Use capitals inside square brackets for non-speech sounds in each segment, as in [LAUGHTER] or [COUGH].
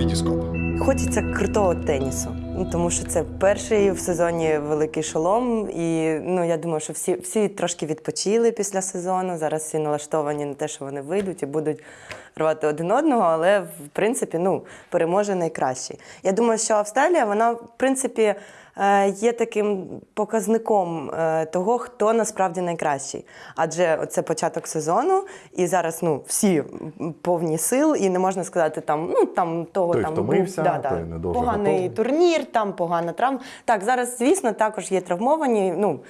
Вітіскоп. Хочеться крутого тенісу, ну тому що це перший в сезоні великий шолом. І ну я думаю, що всі, всі трошки відпочили після сезону. Зараз всі налаштовані на те, що вони вийдуть і будуть рвати один одного, але в принципі ну, переможе найкращий. Я думаю, що Австралія, вона в принципі. Е, Є таким показником е, того, хто насправді найкращий. Адже це початок сезону, і зараз ну всі повні сил, і не можна сказати там, ну там того Той там втомився, да, да, той не дуже поганий готовий. турнір, там погана травма. Так, зараз, звісно, також є травмовані. Ну,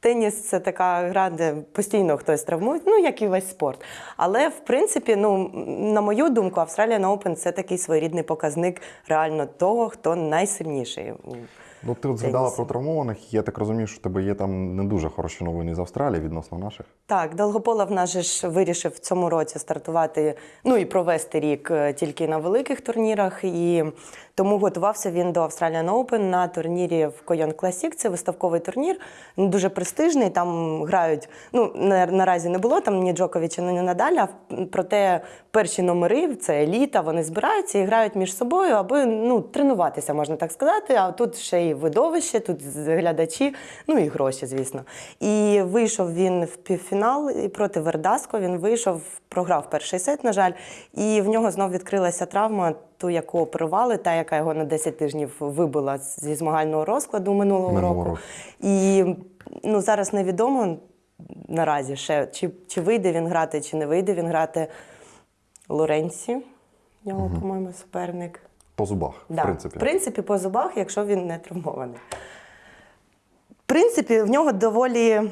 теніс це така гра, де постійно хтось травмує, ну як і весь спорт. Але в принципі, ну на мою думку, Australian Open це такий своєрідний показник реально того, хто найсильніший. Ну, ти от згадала про травмованих. Я так розумію, що в тебе є там не дуже хороші новини з Австралії відносно наших. Так, Долгополов наш же ж вирішив в цьому році стартувати, ну і провести рік е, тільки на великих турнірах. І тому готувався він до Australian Open на турнірі в Койон Classic. Це виставковий турнір, дуже престижний. Там грають. Ну на, наразі не було там ні Джоковича, ні Надаля. Проте перші номери це еліта. Вони збираються і грають між собою, аби ну тренуватися, можна так сказати. А тут ще й видовище, тут глядачі, ну і гроші, звісно. І вийшов він в півфінал і проти Вердаско. Він вийшов, програв перший сет, на жаль, і в нього знов відкрилася травма, ту, яку оперували, та, яка його на 10 тижнів вибила зі змагального розкладу минулого, Минулого року. І ну, зараз невідомо наразі ще, чи, чи вийде він грати, чи не вийде він грати. Лоренці, в нього, по-моєму, суперник. По зубах, Да. в принципі. В принципі, по зубах, якщо він не травмований. В принципі, в нього доволі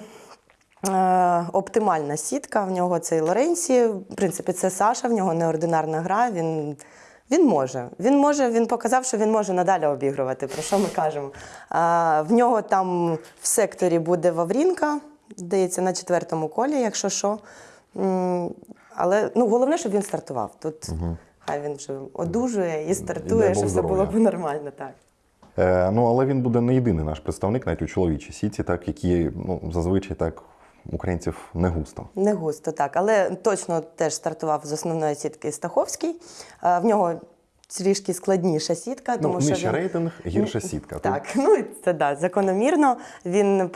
оптимальна сітка. В нього цей Лоренсі. В принципі, це Саша, в нього неординарна гра. Він, він може. Він може, він показав, що він може надалі обігрувати. Про що ми кажемо? А, в нього там в секторі буде Ваврінка, здається, на четвертому колі, якщо що. Але ну, головне, щоб він стартував. Тут хай він вже одужує і стартує, щоб все було б нормально. Так. Е, ну, але він буде не єдиний наш представник, навіть у чоловічій сіті, так, які ну, зазвичай так українців не густо. Не густо, так. Але точно теж стартував з основної сітки Стаховський. В нього трішки складніша сітка, тому ну, що він... рейтинг, гірша сітка. Так, ну це да, закономірно. Він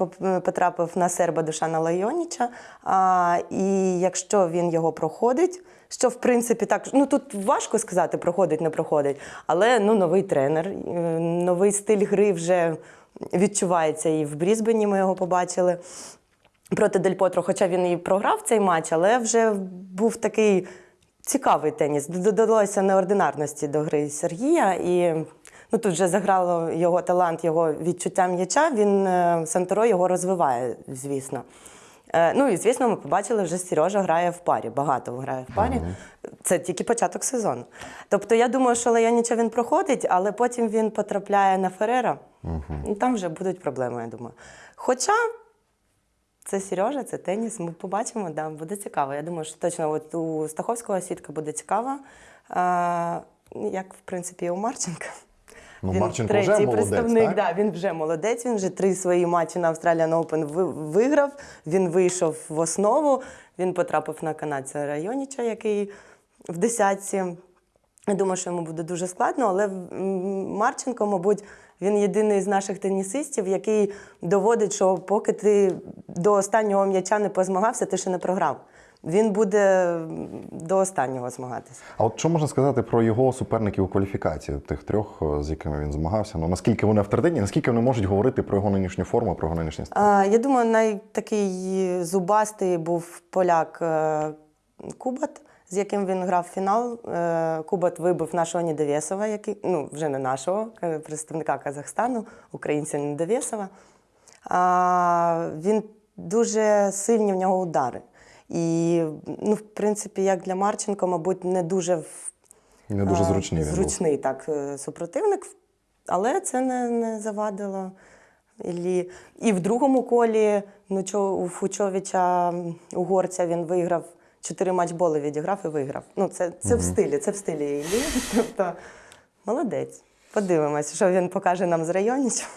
потрапив на серба Душана Лайоніча. А, і якщо він його проходить, що в принципі так, ну тут важко сказати, проходить, не проходить. Але ну, новий тренер, е, новий стиль гри вже відчувається і в Брізбені ми його побачили. Проти Дель Потро, хоча він і програв цей матч, але вже був такий цікавий теніс. Додалося неординарності до гри Сергія. І ну, тут вже заграло його талант, його відчуття м'яча. Він е, Санторо його розвиває, звісно. Е, Ну і звісно, ми побачили, вже Сережа грає в парі, багато грає в парі. Це тільки початок сезону. Тобто я думаю, що Леоніча він проходить, але потім він потрапляє на Ферера. Там вже будуть проблеми, я думаю. Хоча це Сережа, це теніс. Ми побачимо, да, буде цікаво. Я думаю, що точно от у Стаховського сітка буде цікава. А, як, в принципі, і у Марченка. Ну, він Марченко третій вже молодець, представник. так? Да, він вже молодець. Він вже три свої матчі на Australian Open ви- виграв. Він вийшов в основу. Він потрапив на канадця Районіча, який в десятці. Я думаю, що йому буде дуже складно, але Марченко, мабуть, він єдиний з наших тенісистів, який доводить, що поки ти до останнього м'яча не позмагався, ти ще не програв. Він буде до останнього змагатися. А от що можна сказати про його суперників у кваліфікації, тих трьох, е, з якими він змагався? Ну наскільки вони авторитетні, наскільки вони можуть говорити про його нинішню форму, про його нинішній стан? Я думаю, найтакий зубастий був поляк е, Кубат, з яким він грав фінал. Е, Кубат вибив нашого Недовєсова, який, ну, вже не нашого, представника Казахстану, українця Недовєсова. А, він дуже сильні в нього удари. І, ну, в принципі, як для Марченко, мабуть, не дуже Не дуже а, зручний він так, е, супротивник, але це не, не завадило. І в другому колі ну, у Фучовича угорця він виграв чотири матчболи відіграв і виграв. Ну, це, це в стилі, це в стилі Іллі. [LAUGHS] Тобто, молодець. Подивимось, що він покаже нам з районічем.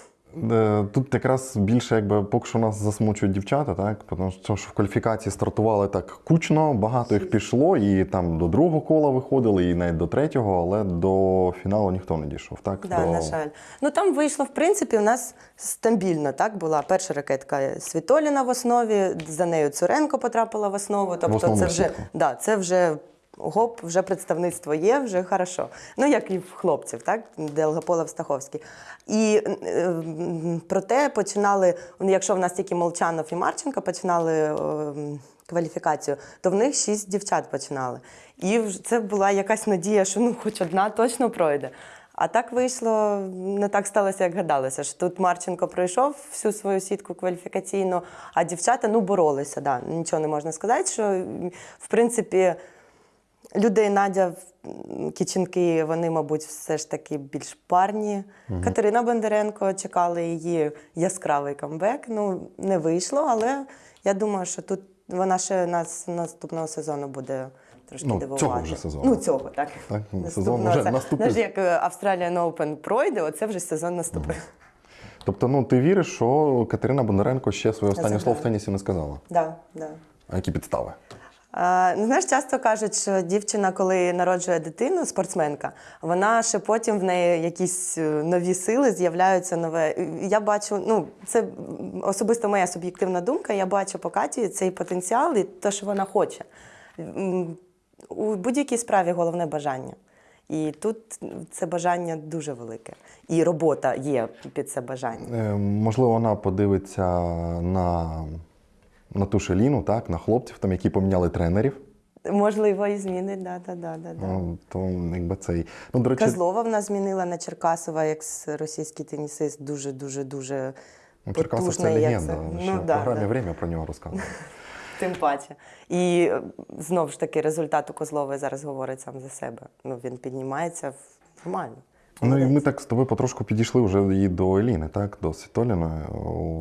Е, Тут якраз більше, якби поки що нас засмучують дівчата, так? Тому що в кваліфікації стартували так кучно, багато їх пішло, і там до другого кола виходили, і навіть до третього, але до фіналу ніхто не дійшов. Так? Да, до... на жаль. Ну там вийшло, в принципі, у нас стабільно. Так була перша ракетка Світоліна в основі, за нею Цуренко потрапила в основу. Тобто, основну це вже сітку. да, це вже. Гоп, вже представництво є, вже хорошо. Ну, як і в хлопців, так? Делгополов Стаховський. І е, проте починали, ну, якщо в нас тільки Молчанов і Марченко починали е, кваліфікацію, то в них шість дівчат починали. І це була якась надія, що ну, хоч одна точно пройде. А так вийшло, не так сталося, як гадалося. Що тут Марченко пройшов всю свою сітку кваліфікаційну, а дівчата ну, боролися. Да. Нічого не можна сказати, що в принципі. Людей Надя Кіченки, вони, мабуть, все ж таки більш парні. Катерина Бондаренко чекали її яскравий камбек. Ну, не вийшло, але я думаю, що тут вона ще нас наступного сезону буде трошки Ну, дивувати. цього вже сезону. Ну, цього, так. Так, сезон вже Це, наступив. Знаєш, як е, Australian Open пройде, оце вже сезон наступив. Тобто, ну ти віриш, що Катерина Бондаренко ще своє останнє слово в тенісі не сказала? Да, да. А які підстави? А, ну, знаєш, часто кажуть, що дівчина, коли народжує дитину, спортсменка, вона ще потім в неї якісь е, нові сили з'являються нове. Я бачу, ну це особисто моя суб'єктивна думка. Я бачу по Каті цей потенціал і те, що вона хоче. У будь-якій справі головне бажання. І тут це бажання дуже велике. І робота є під це бажання. Е, можливо, вона подивиться на, на ту шеліну, так, на хлопців, там, які поміняли тренерів. Можливо, і змінить, да, да, да, да, да. Ну, то якби цей. Ну, до речі, Козлова в нас змінила на Черкасова, як російський тенісист, дуже, дуже, дуже ну, Черкасов це потужний, як легенда. це- Ще Ну, в да, програмі да. «Время» про нього розказували. [LAUGHS] Тим паче. І е, знову ж таки, результат у Козлової зараз говорить сам за себе. Ну, він піднімається в- нормально. Ну і ми так з тобою потрошку підійшли вже і до Еліни, так, до Світоліної.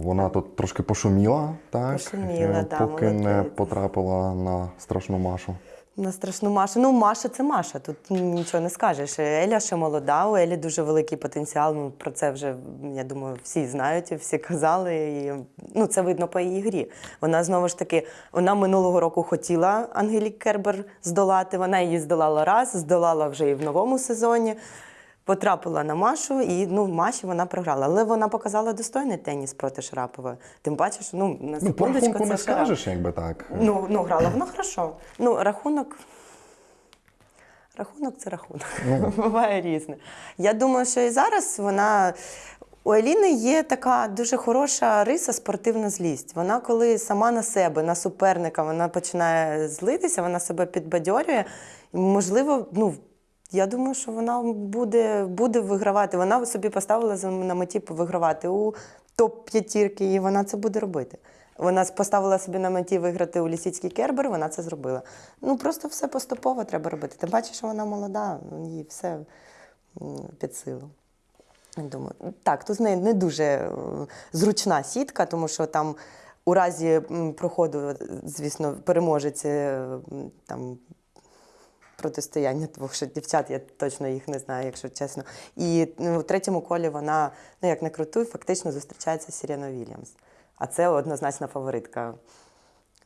Вона тут трошки пошуміла, так, Пошуміла, е, да, поки не потрапила на страшну Машу. На страшну Машу. Ну, Маша це Маша, тут нічого не скажеш. Еля ще молода, у Елі дуже великий потенціал. Ну, про це вже, я думаю, всі знають, всі казали. І, ну, це видно по її грі. Вона знову ж таки, вона минулого року хотіла Ангелік Кербер здолати. Вона її здолала раз, здолала вже і в новому сезоні. Потрапила на Машу, і ну, Маші вона програла. Але вона показала достойний теніс проти Шарапової. Тим паче, що ну, на Ну, по рахунку це не Шарапова. скажеш, якби так. Ну, ну грала вона хорошо. Ну, рахунок. Рахунок це рахунок. [LAUGHS] Буває різне. Я думаю, що і зараз вона. У Еліни є така дуже хороша риса спортивна злість. Вона, коли сама на себе, на суперника, вона починає злитися, вона себе підбадьорює. Можливо, ну, я думаю, що вона буде, буде вигравати. Вона собі поставила на меті вигравати у топ-п'ятірки, і вона це буде робити. Вона поставила собі на меті виграти у Лісіцький Кербер, вона це зробила. Ну просто все поступово треба робити. Тим паче, що вона молода, їй все під силу. Думаю, так, тут з нею не дуже е, зручна сітка, тому що там у разі проходу, звісно, переможець е, там протистояння двох ще дівчат, я точно їх не знаю, якщо чесно. І ну, у третьому колі вона, ну як не крутуй, фактично зустрічається з Сіреною Вільямс. А це однозначна фаворитка.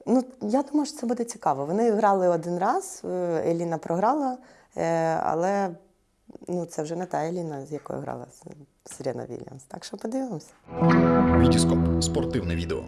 Ну, я думаю, що це буде цікаво. Вони грали один раз, е, Еліна програла, е, але ну, це вже не та Еліна, з якою грала Сирена Вільямс. Так що подивимося. Вітіскоп спортивне відео.